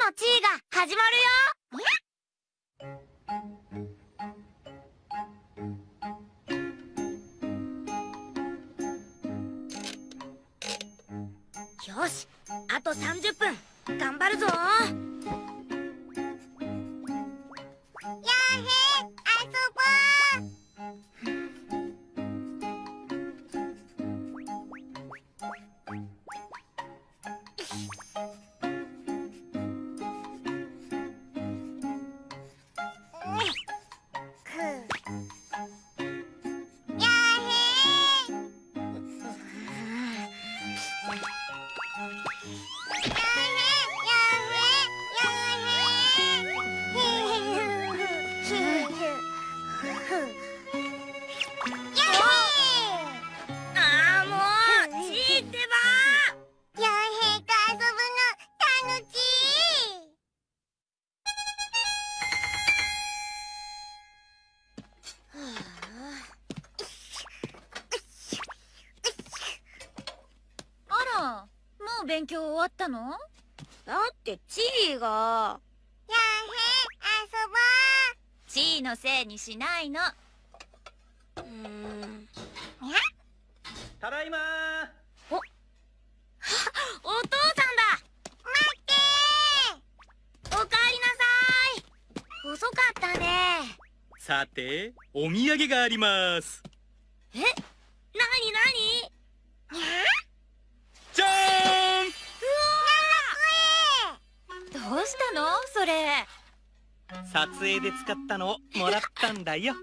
の地位が始まるよ。よしあと30分。頑張るぞ。勉強終わったの？だってチーが。やへ遊ぼう。チーのせいにしないの。うん。ただいまおお父さんだ。待っておかえりなさい。遅かったね。さてお土産があります。えなになに？の？それ。撮影で使ったのをもらったんだよ。す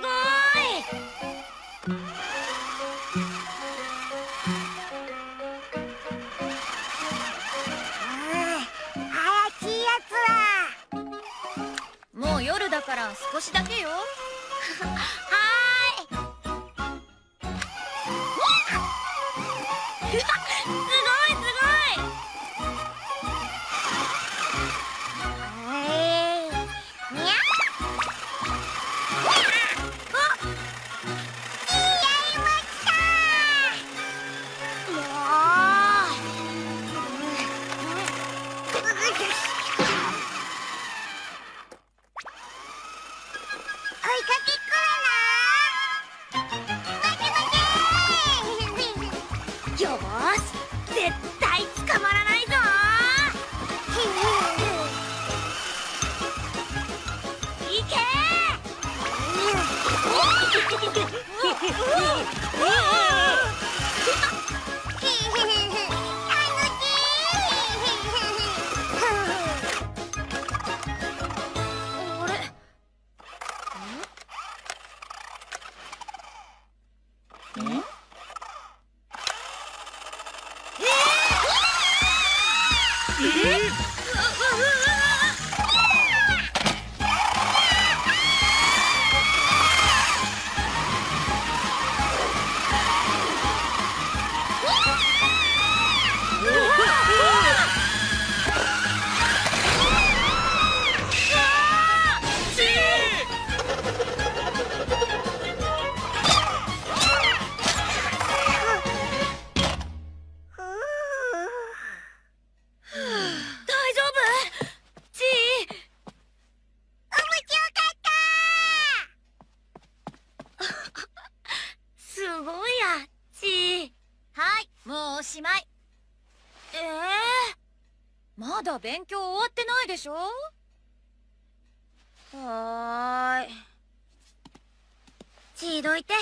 ごい。怪しいやつはもう夜だから少しだけようん!しょ？はーい。チーどいて。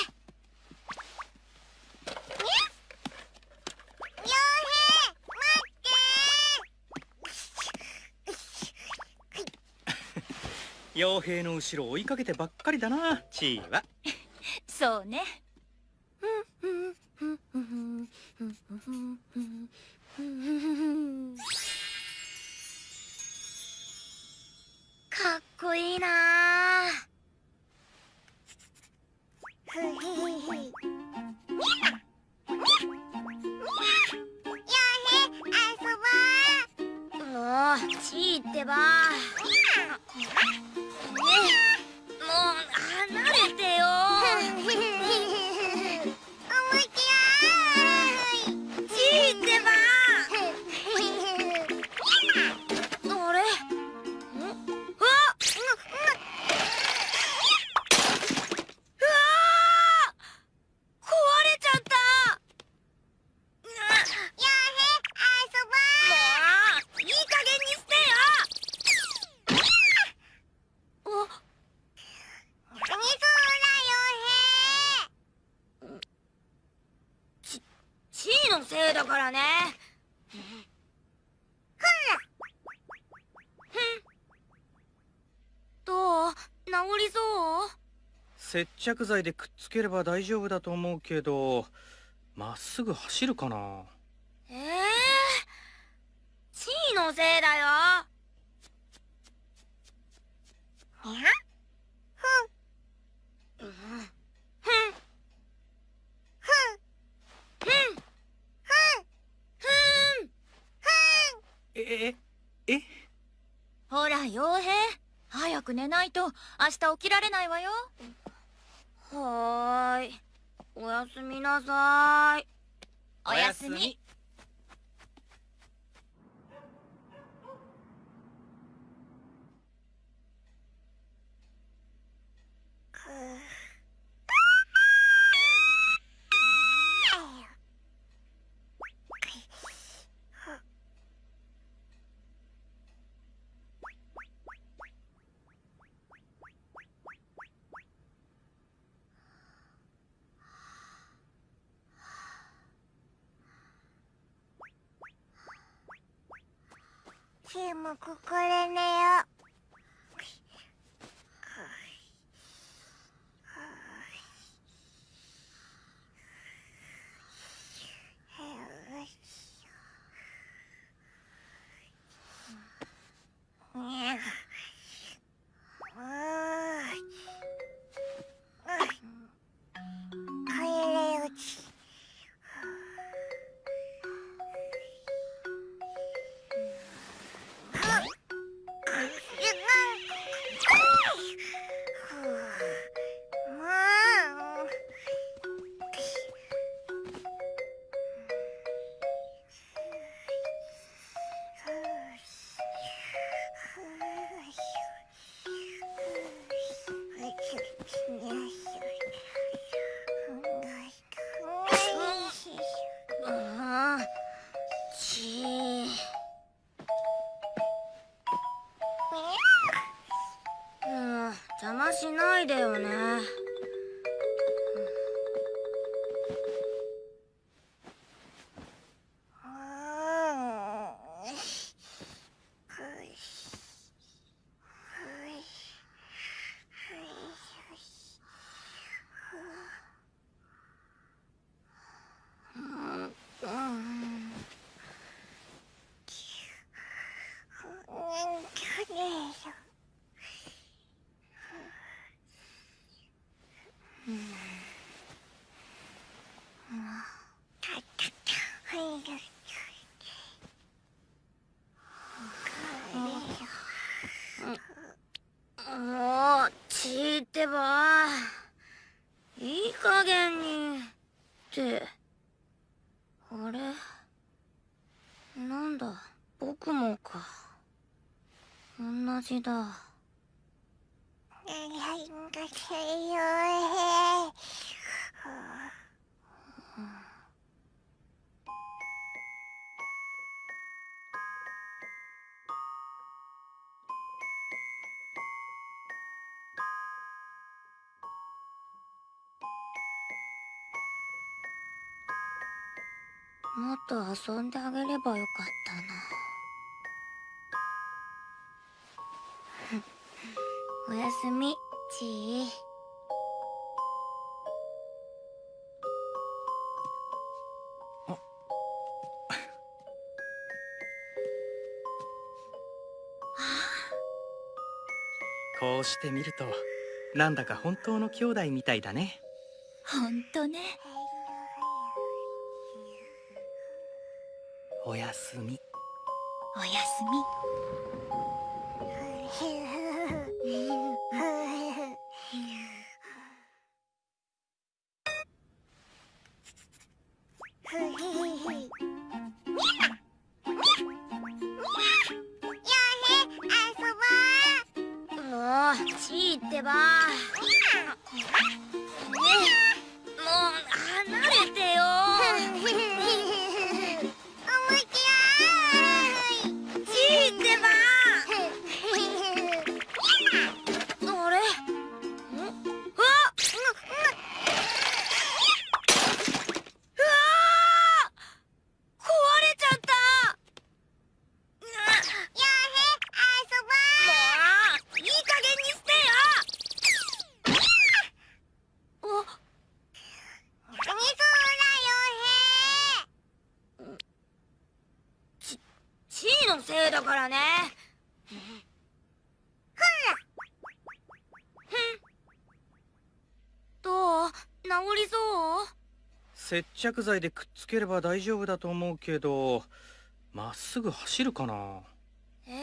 傭兵の後ろ追いかけてばっかりだな。チーは。そうねかっこいいなあ待って接着剤でくっつければ大丈夫だと思うけどまっすぐ走るかな？ええチーのせいだよ。にゃうん。ふん。ふん。ふん。ふん。えええ？ほら傭兵。早く寝ないと。明日起きられないわよはーい。おやすみなさい。おやすみ。シーもここで寝よ。うないでよねうんもうちーってばいい加減にってあれなんだ僕もか同じだ。もっと遊んであげればよかったな。おやすみちー。こうして見るとなんだか本当の兄弟みたいだね。ほんとね。おやすみ。おやすみ ち接着剤でくっつければ大丈夫だと思うけどまっすぐ走るかな？ええ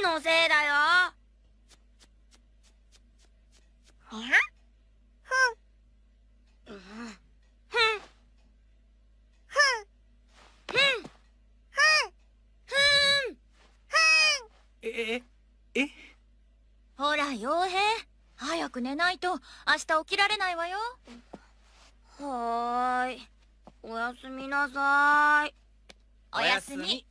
ー、のせいだよ。にゃうんふんふんふんふんえええ？ほら傭兵。早く寝ないと明日起きられないわよはーい。おやすみなさい。おやすみ。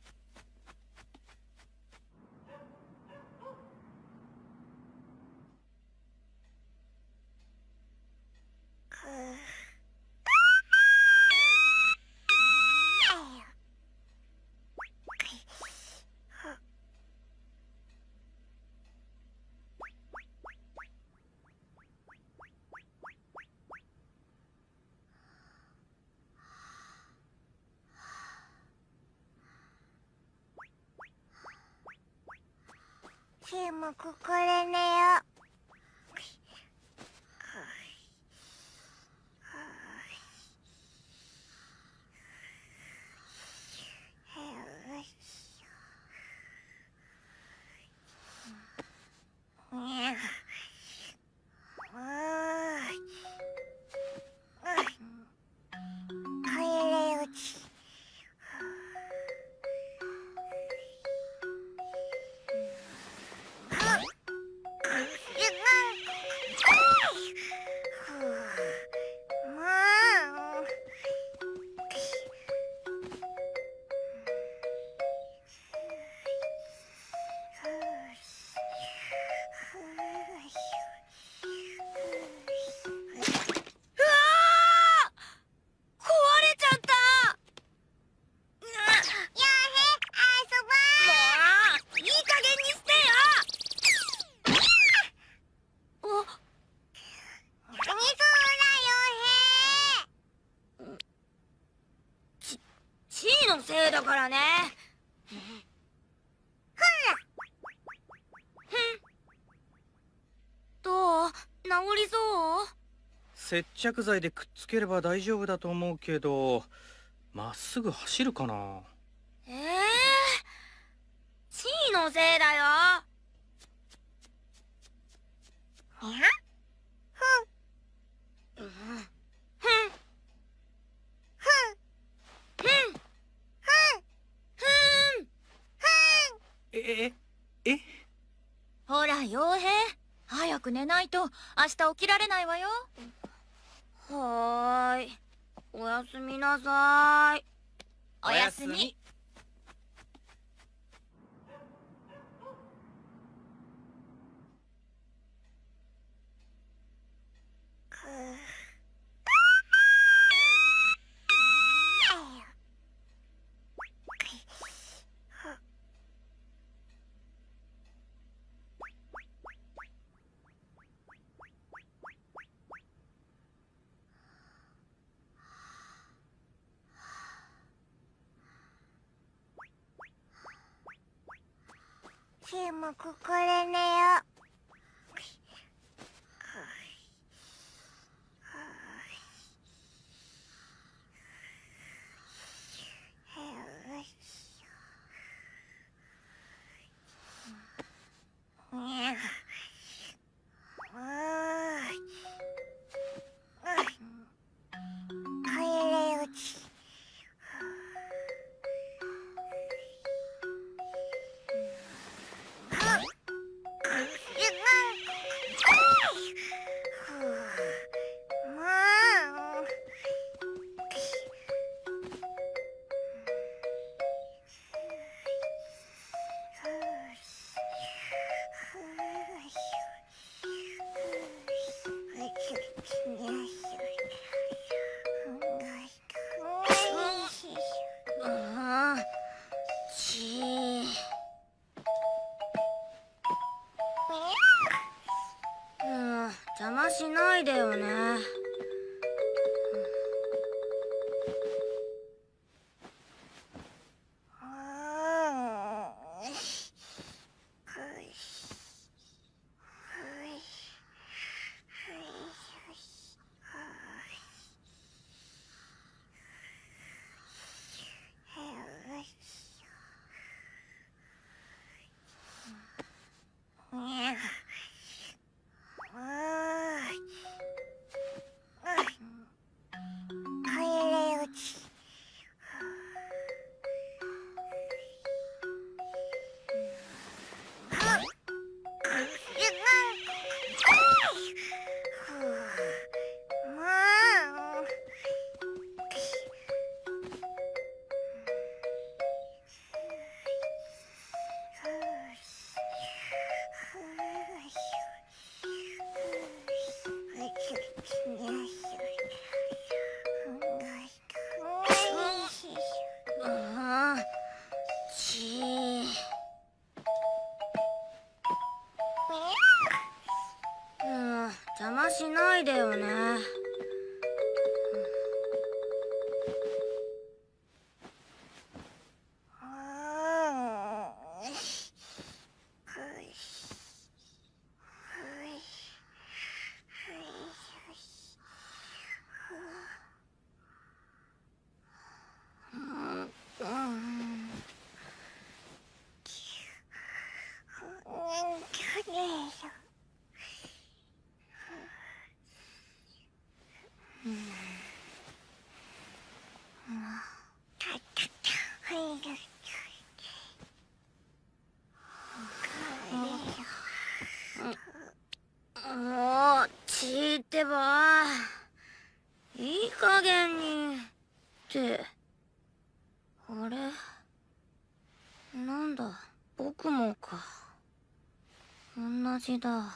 チームここで寝よ。う接着剤でくっつければ大丈夫だと思うけどまっすぐ走るかな？ええー、のせいだよ。うん。ふん。ふん。ふん。えええ？ほら傭兵。早く寝ないと。明日起きられないわよはーい。おやすみなさい。おやすみ。チームここで寝よ。う邪魔しないでよね。ないでよねもうちーってばいい加減にってあれ？なんだ僕もか。同じだ。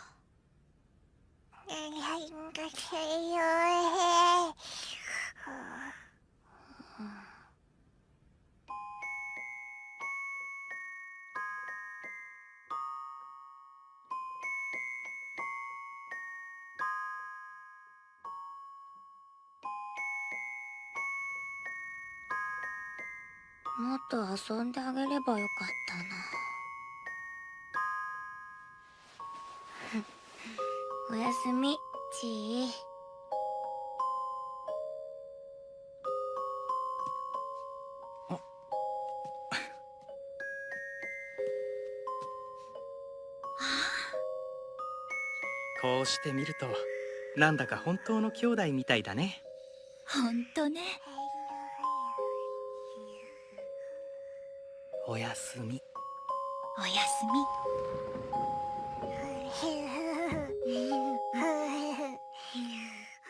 もっと遊んであげればよかったな。おやすみちー。こうして見るとなんだか本当の兄弟みたいだね。ほんとねおやすみ。おやすみ